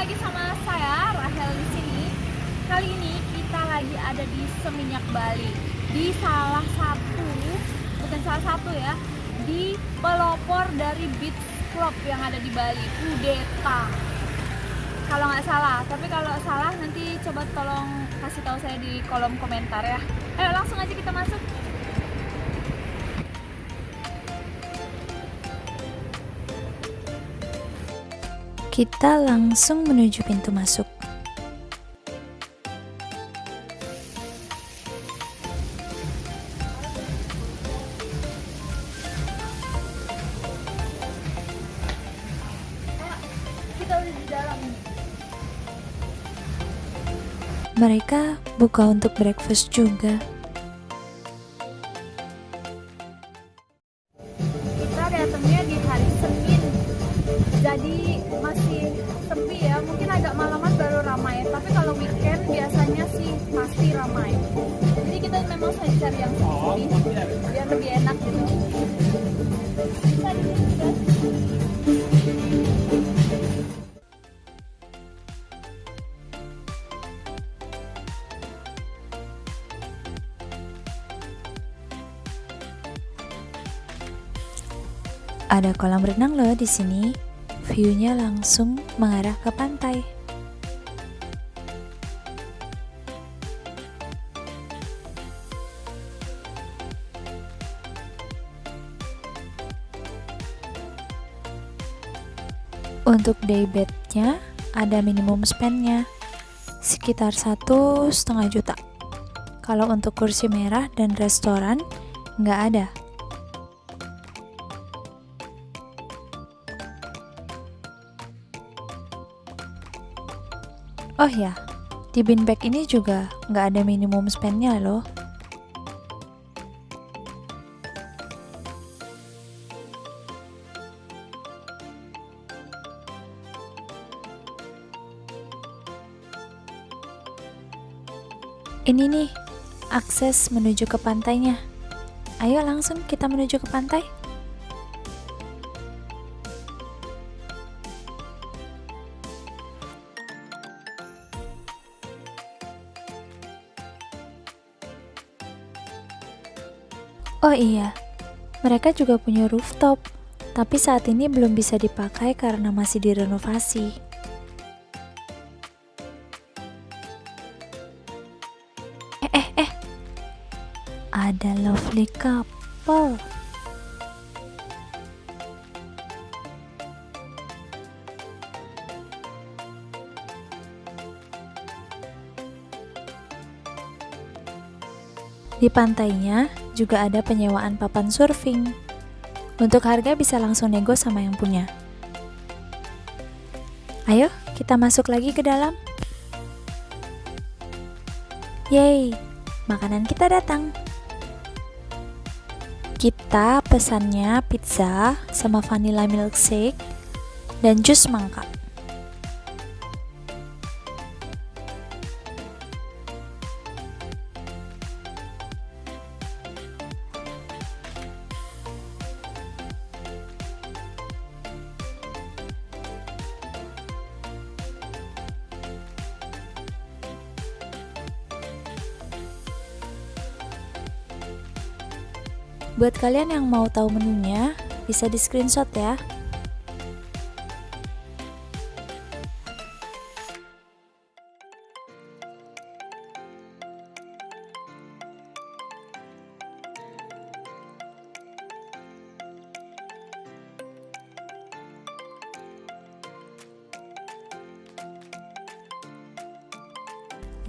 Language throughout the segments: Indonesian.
lagi sama saya Rahel di sini. Kali ini kita lagi ada di Seminyak Bali di salah satu bukan salah satu ya di pelopor dari beach club yang ada di Bali Udeta kalau nggak salah tapi kalau salah nanti coba tolong kasih tahu saya di kolom komentar ya. Ayo langsung aja kita masuk Kita langsung menuju pintu masuk. Mereka buka untuk breakfast juga. Jadi masih sepi ya. Mungkin agak malaman baru ramai. Tapi kalau weekend biasanya sih pasti ramai. Jadi kita memang sengaja cari yang sepi. Biar lebih enak. Gitu. Ada kolam renang loh di sini. View-nya langsung mengarah ke pantai. Untuk day bednya ada minimum spendnya sekitar satu setengah juta. Kalau untuk kursi merah dan restoran nggak ada. Oh ya, di bin bag ini juga nggak ada minimum spendnya loh. Ini nih, akses menuju ke pantainya. Ayo langsung kita menuju ke pantai. Oh iya, mereka juga punya rooftop, tapi saat ini belum bisa dipakai karena masih direnovasi. Eh, eh, eh, ada lovely couple. Di pantainya juga ada penyewaan papan surfing. Untuk harga bisa langsung nego sama yang punya. Ayo, kita masuk lagi ke dalam. Yeay, makanan kita datang. Kita pesannya pizza sama vanilla milkshake dan jus mangga. Buat kalian yang mau tahu menunya, bisa di screenshot ya.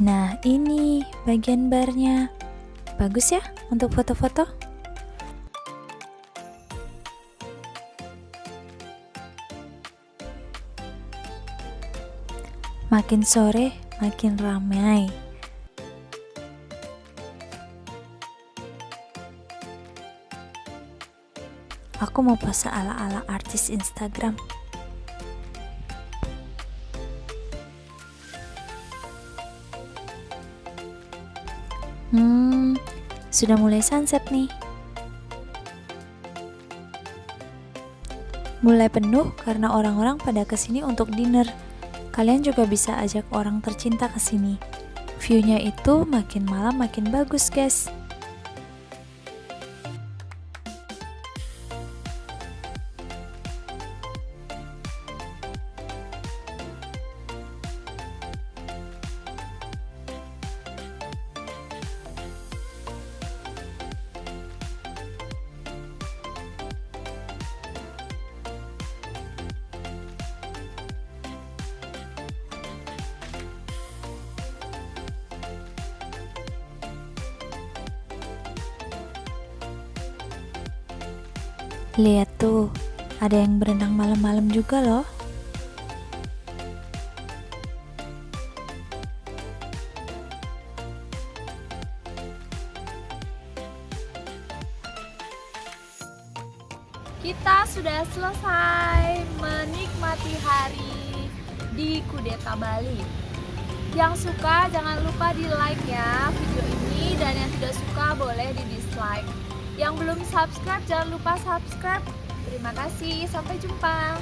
Nah, ini bagian barnya. Bagus ya untuk foto-foto? Makin sore, makin ramai. Aku mau pose ala-ala artis Instagram. Hmm, sudah mulai sunset nih. Mulai penuh karena orang-orang pada ke sini untuk dinner. Kalian juga bisa ajak orang tercinta ke sini. View-nya itu makin malam makin bagus, guys. Lihat tuh, ada yang berenang malam-malam juga loh. Kita sudah selesai menikmati hari di Kudeta Bali. Yang suka jangan lupa di like ya video ini dan yang tidak suka boleh di dislike. Yang belum subscribe jangan lupa subscribe. Terima kasih, sampai jumpa.